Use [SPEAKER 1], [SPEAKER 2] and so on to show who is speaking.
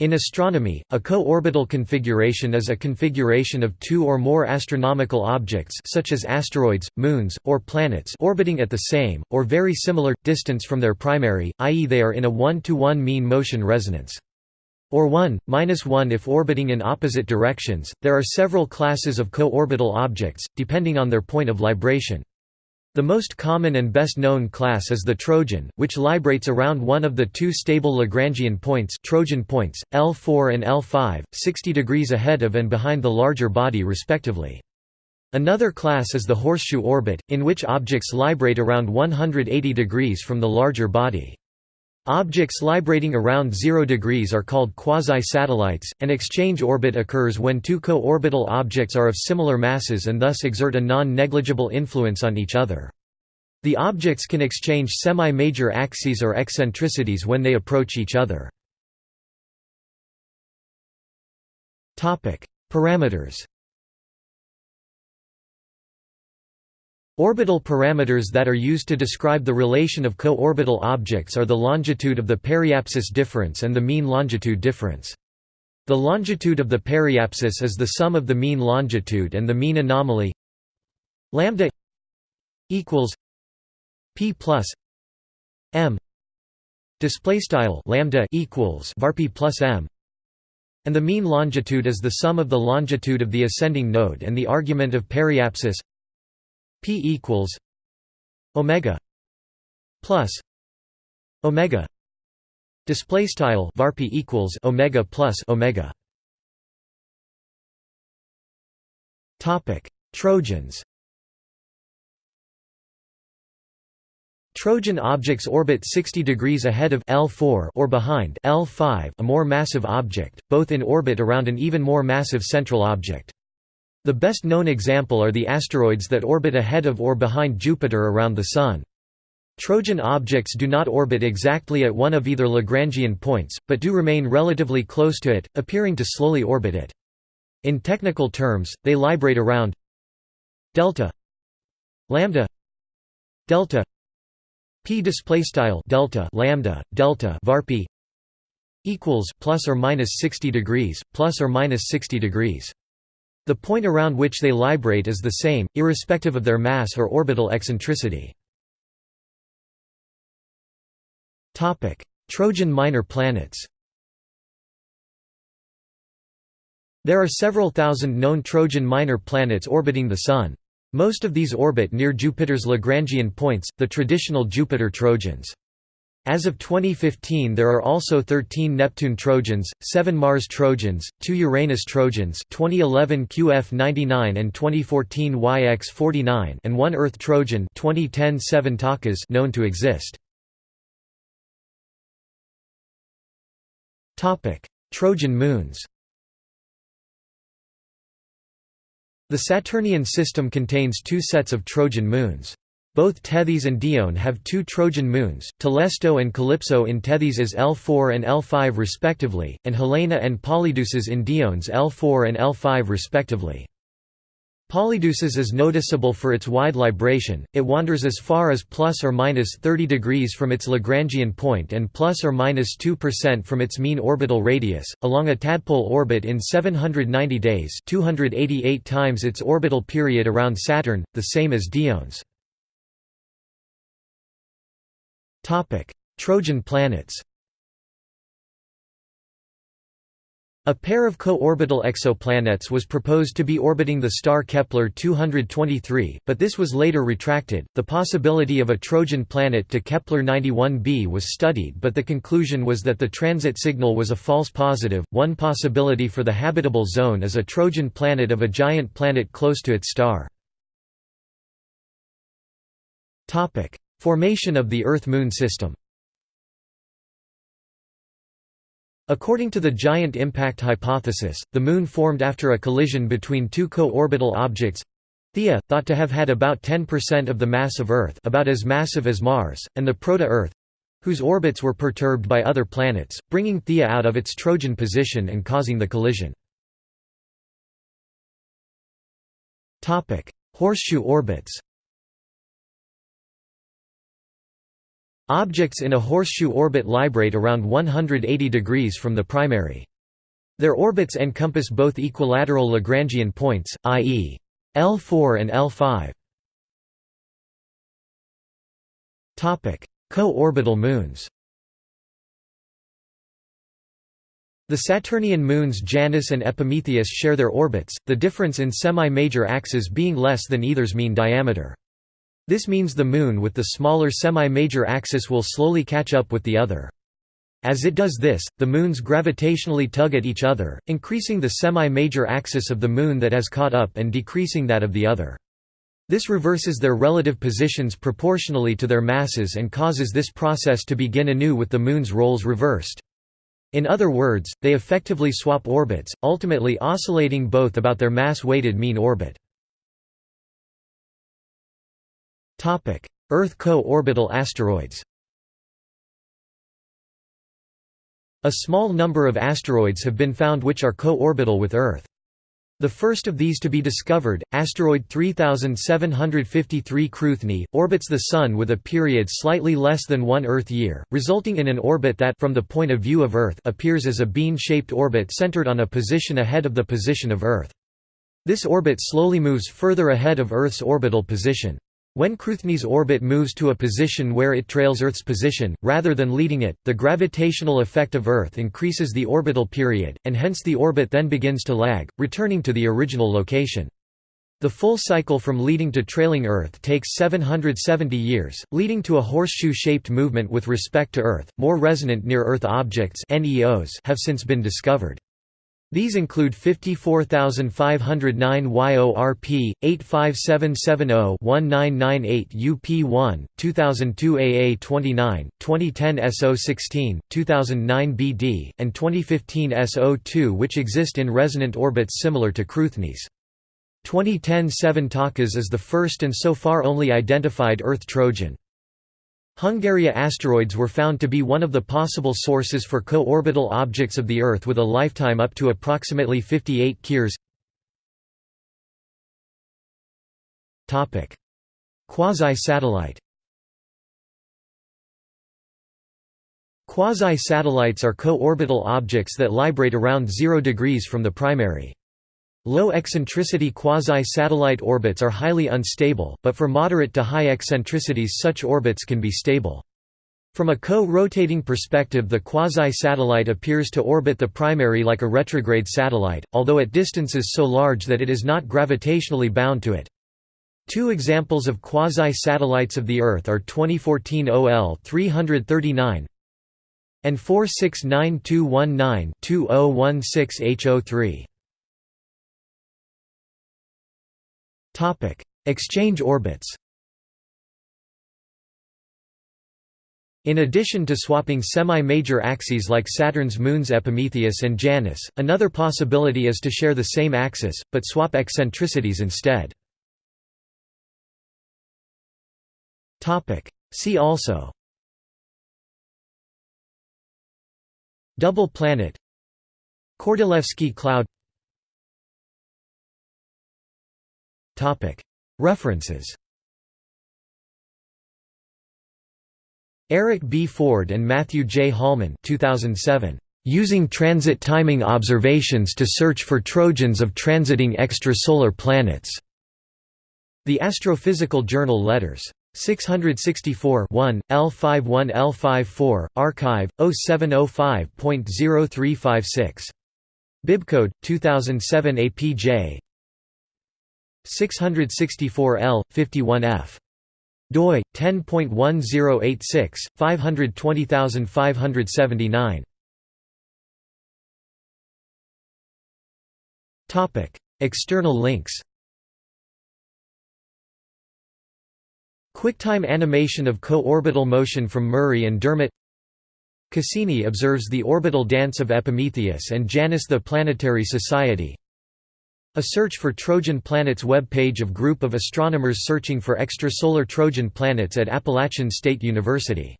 [SPEAKER 1] In astronomy, a co-orbital configuration is a configuration of two or more astronomical objects such as asteroids, moons, or planets orbiting at the same, or very similar, distance from their primary, i.e. they are in a one-to-one -one mean motion resonance. Or 1, minus 1 if orbiting in opposite directions. There are several classes of co-orbital objects, depending on their point of libration. The most common and best known class is the Trojan, which librates around one of the two stable Lagrangian points Trojan points, L4 and L5, 60 degrees ahead of and behind the larger body respectively. Another class is the horseshoe orbit, in which objects librate around 180 degrees from the larger body. Objects librating around 0 degrees are called quasi-satellites. An exchange orbit occurs when two co-orbital objects are of similar masses and thus exert a non-negligible influence on each other. The objects can exchange semi-major axes or eccentricities when they approach each other. Topic: Parameters Orbital parameters that are used to describe the relation of co-orbital objects are the longitude of the periapsis difference and the mean longitude difference. The longitude of the periapsis is the sum of the mean longitude and the mean anomaly. Lambda equals p plus m. Display style lambda equals varp plus m. And the mean longitude is the sum of the longitude of the ascending node and the argument of periapsis P equals omega plus omega. Display style varp equals omega plus omega. Topic trojans. Trojan objects orbit 60 degrees ahead of L4 or behind L5, a more massive object, both in orbit around an even more massive central object. The best known example are the asteroids that orbit ahead of or behind Jupiter around the Sun. Trojan objects do not orbit exactly at one of either Lagrangian points, but do remain relatively close to it, appearing to slowly orbit it. In technical terms, they librate around delta lambda delta p display style delta lambda delta varp equals plus or minus 60 degrees plus or minus 60 degrees the point around which they librate is the same, irrespective of their mass or orbital eccentricity. Trojan minor planets There are several thousand known Trojan minor planets orbiting the Sun. Most of these orbit near Jupiter's Lagrangian points, the traditional Jupiter Trojans. As of 2015 there are also 13 Neptune Trojans, 7 Mars Trojans, 2 Uranus Trojans 2011 QF99 and 2014 YX49 and 1 Earth Trojan 2010 7 Takas known to exist. Trojan moons The Saturnian system contains two sets of Trojan moons. Both Tethys and Dione have two Trojan moons, Telesto and Calypso in Tethys as L4 and L5 respectively, and Helene and Polydeuces in Dione's L4 and L5 respectively. Polydeuces is noticeable for its wide libration, it wanders as far as plus or minus 30 degrees from its Lagrangian point and plus or minus 2% from its mean orbital radius, along a tadpole orbit in 790 days 288 times its orbital period around Saturn, the same as Dione's. Trojan planets A pair of co-orbital exoplanets was proposed to be orbiting the star Kepler-223, but this was later retracted. The possibility of a Trojan planet to Kepler-91b was studied, but the conclusion was that the transit signal was a false positive. One possibility for the habitable zone is a Trojan planet of a giant planet close to its star. Topic: Formation of the Earth–Moon system. According to the giant impact hypothesis, the Moon formed after a collision between two co-orbital objects. Theia, thought to have had about 10% of the mass of Earth about as massive as Mars, and the proto-Earth whose orbits were perturbed by other planets, bringing Theia out of its Trojan position and causing the collision. Horseshoe orbits Objects in a horseshoe orbit librate around 180 degrees from the primary. Their orbits encompass both equilateral Lagrangian points, i.e. L4 and L5. Co-orbital moons The Saturnian moons Janus and Epimetheus share their orbits, the difference in semi-major axes being less than either's mean diameter. This means the Moon with the smaller semi-major axis will slowly catch up with the other. As it does this, the moons gravitationally tug at each other, increasing the semi-major axis of the Moon that has caught up and decreasing that of the other. This reverses their relative positions proportionally to their masses and causes this process to begin anew with the Moon's roles reversed. In other words, they effectively swap orbits, ultimately oscillating both about their mass-weighted mean orbit. Earth co-orbital asteroids A small number of asteroids have been found which are co-orbital with Earth. The first of these to be discovered, asteroid 3753 Cruithne, orbits the Sun with a period slightly less than one Earth year, resulting in an orbit that from the point of view of Earth appears as a bean-shaped orbit centered on a position ahead of the position of Earth. This orbit slowly moves further ahead of Earth's orbital position. When Cruithne's orbit moves to a position where it trails Earth's position, rather than leading it, the gravitational effect of Earth increases the orbital period, and hence the orbit then begins to lag, returning to the original location. The full cycle from leading to trailing Earth takes 770 years, leading to a horseshoe-shaped movement with respect to Earth. More resonant near-Earth objects (NEOs) have since been discovered. These include 54509 YORP, 85770-1998 UP1, 2002 AA29, 2010 SO16, 2009 BD, and 2015 SO2 which exist in resonant orbits similar to Cruithne's. 2010 7 Takas is the first and so far only identified Earth Trojan. Hungaria asteroids were found to be one of the possible sources for co-orbital objects of the Earth with a lifetime up to approximately 58 kyears. Quasi-satellite Quasi-satellites are co-orbital objects that librate around 0 degrees from the primary. Low eccentricity quasi-satellite orbits are highly unstable, but for moderate to high eccentricities such orbits can be stable. From a co-rotating perspective the quasi-satellite appears to orbit the primary like a retrograde satellite, although at distances so large that it is not gravitationally bound to it. Two examples of quasi-satellites of the Earth are 2014 OL 339 and 469219-2016 Topic: Exchange orbits. In addition to swapping semi-major axes like Saturn's moons Epimetheus and Janus, another possibility is to share the same axis, but swap eccentricities instead. See also. Double planet. Kordylewski cloud References Eric B. Ford and Matthew J. Holman 2007. Using transit timing observations to search for trojans of transiting extrasolar planets. The Astrophysical Journal Letters. 664 1, L51 L54, arXiv, 0705.0356. Bibcode, 2007 APJ 664L, 51F. doi 10.1086 520579 Topic External links. QuickTime animation of co-orbital motion from Murray and Dermott Cassini observes the orbital dance of Epimetheus and Janus the Planetary Society a search for Trojan planets web page of group of astronomers searching for extrasolar Trojan planets at Appalachian State University